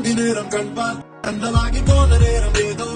அந்தி நேரம் கண்பார் கண்டலாகி போன நேரம் ஏதோ